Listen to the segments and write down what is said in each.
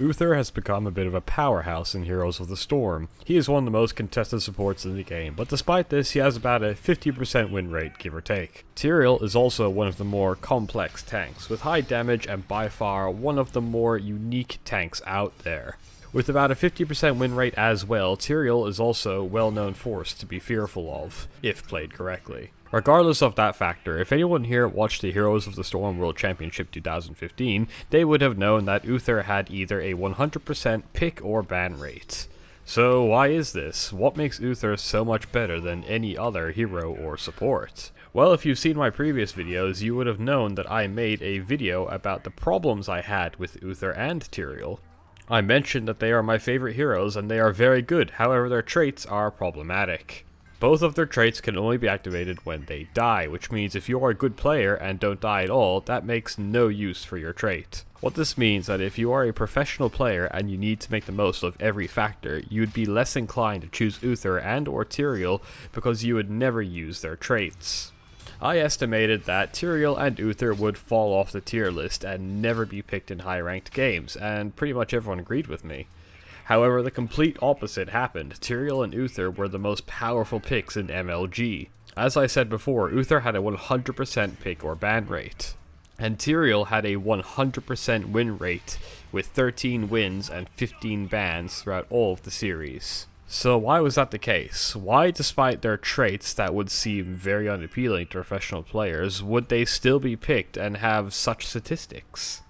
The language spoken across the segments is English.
Uther has become a bit of a powerhouse in Heroes of the Storm. He is one of the most contested supports in the game, but despite this, he has about a 50% win rate, give or take. Tyrael is also one of the more complex tanks, with high damage and by far one of the more unique tanks out there. With about a 50% win rate as well, Tyrael is also a well-known force to be fearful of, if played correctly. Regardless of that factor, if anyone here watched the Heroes of the Storm World Championship 2015, they would have known that Uther had either a 100% pick or ban rate. So why is this? What makes Uther so much better than any other hero or support? Well, if you've seen my previous videos, you would have known that I made a video about the problems I had with Uther and Tyrael. I mentioned that they are my favorite heroes and they are very good, however their traits are problematic. Both of their traits can only be activated when they die, which means if you are a good player and don't die at all, that makes no use for your trait. What this means is that if you are a professional player and you need to make the most of every factor, you would be less inclined to choose Uther and or Tyrael because you would never use their traits. I estimated that Tyrael and Uther would fall off the tier list and never be picked in high ranked games, and pretty much everyone agreed with me. However, the complete opposite happened. Tyrael and Uther were the most powerful picks in MLG. As I said before, Uther had a 100% pick or ban rate. And Tyrael had a 100% win rate, with 13 wins and 15 bans throughout all of the series. So why was that the case? Why, despite their traits that would seem very unappealing to professional players, would they still be picked and have such statistics?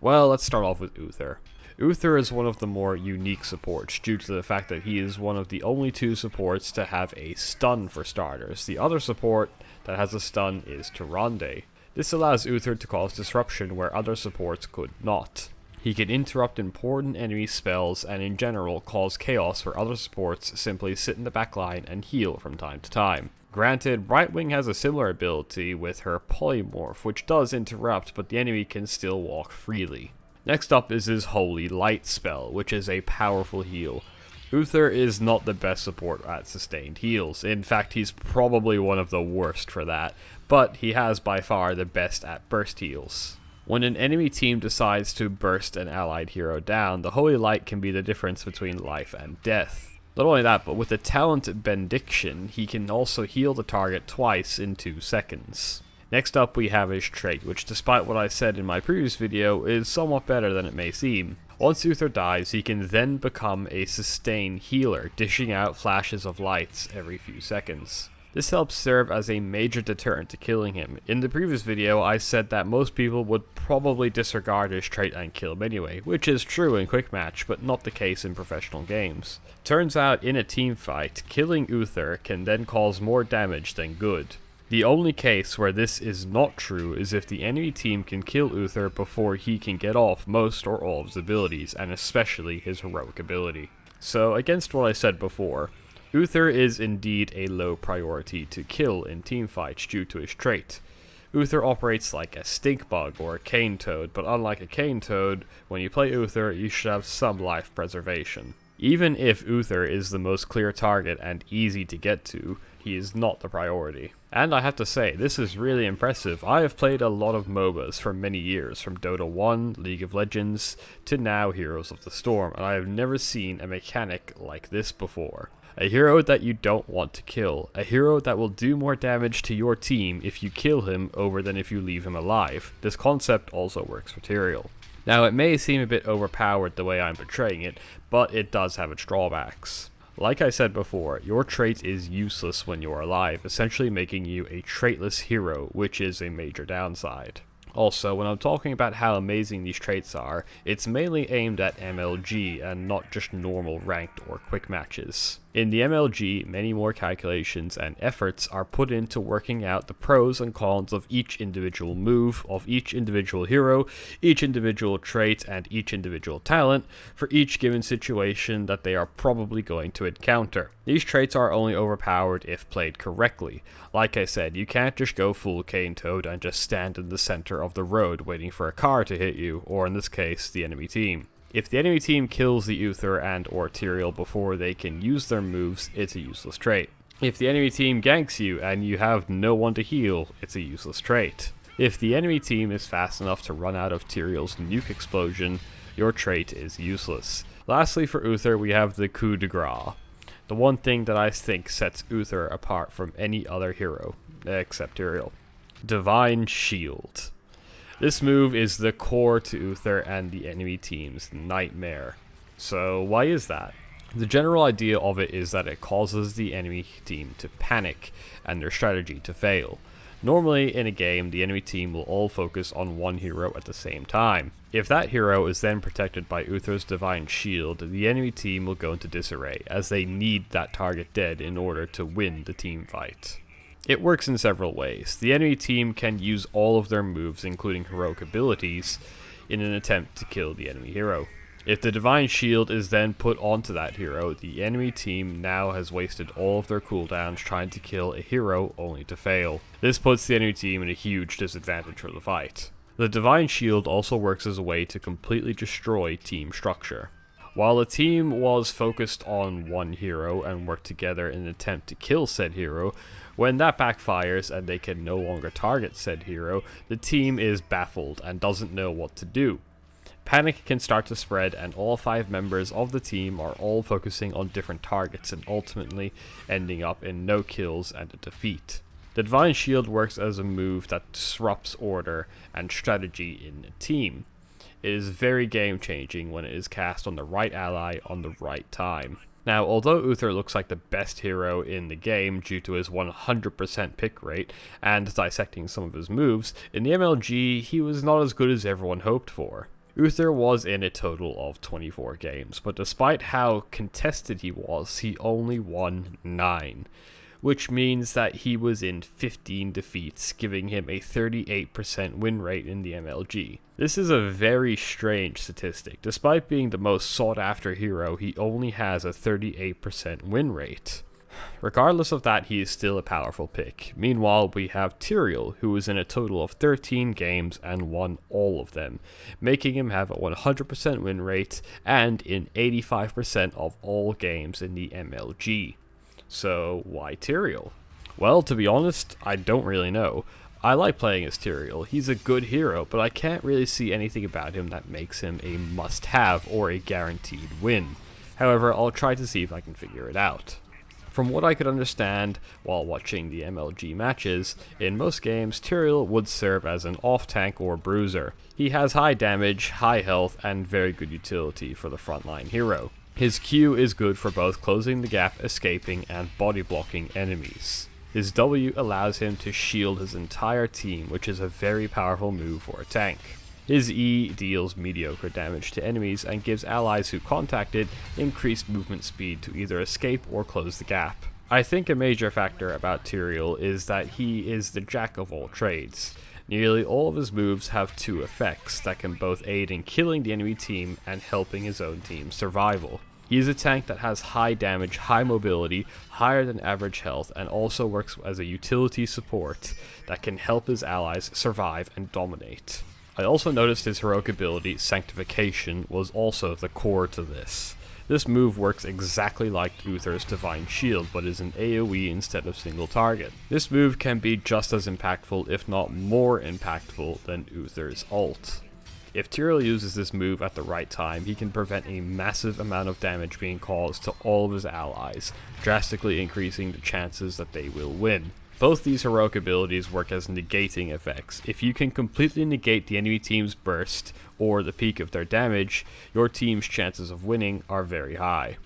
Well, let's start off with Uther. Uther is one of the more unique supports due to the fact that he is one of the only two supports to have a stun for starters. The other support that has a stun is Tyrande. This allows Uther to cause disruption where other supports could not. He can interrupt important enemy spells and in general cause chaos where other supports simply sit in the backline and heal from time to time. Granted, Brightwing has a similar ability with her Polymorph, which does interrupt, but the enemy can still walk freely. Next up is his Holy Light spell, which is a powerful heal. Uther is not the best support at sustained heals. In fact, he's probably one of the worst for that, but he has by far the best at burst heals. When an enemy team decides to burst an allied hero down, the Holy Light can be the difference between life and death. Not only that, but with the talent Benediction, he can also heal the target twice in 2 seconds. Next up we have his trait, which despite what I said in my previous video, is somewhat better than it may seem. Once Uther dies, he can then become a sustain healer, dishing out flashes of lights every few seconds. This helps serve as a major deterrent to killing him. In the previous video, I said that most people would probably disregard his trait and kill him anyway, which is true in quick match, but not the case in professional games. Turns out, in a team fight, killing Uther can then cause more damage than good. The only case where this is not true is if the enemy team can kill Uther before he can get off most or all of his abilities, and especially his heroic ability. So, against what I said before, Uther is indeed a low priority to kill in teamfights due to his trait. Uther operates like a stink bug or a cane toad, but unlike a cane toad, when you play Uther, you should have some life preservation. Even if Uther is the most clear target and easy to get to, he is not the priority. And I have to say, this is really impressive. I have played a lot of MOBAs for many years, from Dota 1, League of Legends, to now Heroes of the Storm, and I have never seen a mechanic like this before. A hero that you don't want to kill. A hero that will do more damage to your team if you kill him over than if you leave him alive. This concept also works for Tyrael. Now it may seem a bit overpowered the way I'm portraying it, but it does have its drawbacks. Like I said before, your trait is useless when you're alive, essentially making you a traitless hero, which is a major downside. Also, when I'm talking about how amazing these traits are, it's mainly aimed at MLG and not just normal ranked or quick matches. In the MLG, many more calculations and efforts are put into working out the pros and cons of each individual move, of each individual hero, each individual trait, and each individual talent for each given situation that they are probably going to encounter. These traits are only overpowered if played correctly. Like I said, you can't just go full cane toad and just stand in the center of the road waiting for a car to hit you, or in this case, the enemy team. If the enemy team kills the Uther and or Tyrael before they can use their moves, it's a useless trait. If the enemy team ganks you and you have no one to heal, it's a useless trait. If the enemy team is fast enough to run out of Tyrael's nuke explosion, your trait is useless. Lastly for Uther we have the coup de grace. The one thing that I think sets Uther apart from any other hero, except Tyrael. Divine Shield. This move is the core to Uther and the enemy team's nightmare. So why is that? The general idea of it is that it causes the enemy team to panic and their strategy to fail. Normally in a game, the enemy team will all focus on one hero at the same time. If that hero is then protected by Uther's Divine Shield, the enemy team will go into disarray, as they need that target dead in order to win the team fight. It works in several ways. The enemy team can use all of their moves, including heroic abilities, in an attempt to kill the enemy hero. If the Divine Shield is then put onto that hero, the enemy team now has wasted all of their cooldowns trying to kill a hero only to fail. This puts the enemy team in a huge disadvantage for the fight. The Divine Shield also works as a way to completely destroy team structure. While the team was focused on one hero and worked together in an attempt to kill said hero, when that backfires and they can no longer target said hero, the team is baffled and doesn't know what to do. Panic can start to spread and all five members of the team are all focusing on different targets and ultimately ending up in no kills and a defeat. The Divine Shield works as a move that disrupts order and strategy in a team. It is very game changing when it is cast on the right ally on the right time. Now, although Uther looks like the best hero in the game due to his 100% pick rate and dissecting some of his moves, in the MLG he was not as good as everyone hoped for. Uther was in a total of 24 games, but despite how contested he was, he only won 9 which means that he was in 15 defeats, giving him a 38% win rate in the MLG. This is a very strange statistic. Despite being the most sought after hero, he only has a 38% win rate. Regardless of that, he is still a powerful pick. Meanwhile, we have Tyrael, who is in a total of 13 games and won all of them, making him have a 100% win rate and in 85% of all games in the MLG. So why Tyrael? Well, to be honest, I don't really know. I like playing as Tyrael. He's a good hero, but I can't really see anything about him that makes him a must-have or a guaranteed win. However, I'll try to see if I can figure it out. From what I could understand while watching the MLG matches, in most games Tyrael would serve as an off-tank or bruiser. He has high damage, high health, and very good utility for the frontline hero. His Q is good for both closing the gap, escaping, and body blocking enemies. His W allows him to shield his entire team, which is a very powerful move for a tank. His E deals mediocre damage to enemies and gives allies who contact it increased movement speed to either escape or close the gap. I think a major factor about Tyrael is that he is the jack of all trades. Nearly all of his moves have two effects that can both aid in killing the enemy team and helping his own team's survival. He is a tank that has high damage, high mobility, higher than average health, and also works as a utility support that can help his allies survive and dominate. I also noticed his heroic ability, Sanctification, was also the core to this. This move works exactly like Uther's Divine Shield, but is an AoE instead of single target. This move can be just as impactful, if not more impactful, than Uther's ult. If Tyrael uses this move at the right time, he can prevent a massive amount of damage being caused to all of his allies, drastically increasing the chances that they will win. Both these heroic abilities work as negating effects. If you can completely negate the enemy team's burst or the peak of their damage, your team's chances of winning are very high.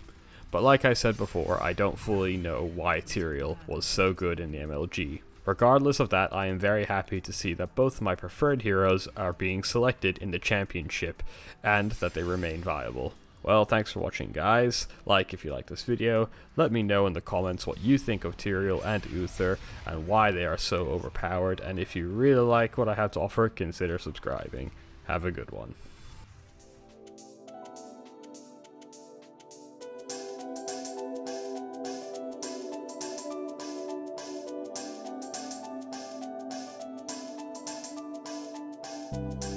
But like I said before, I don't fully know why Tyrael was so good in the MLG. Regardless of that, I am very happy to see that both my preferred heroes are being selected in the championship, and that they remain viable. Well, thanks for watching guys, like if you like this video, let me know in the comments what you think of Tyrael and Uther, and why they are so overpowered, and if you really like what I have to offer, consider subscribing. Have a good one. you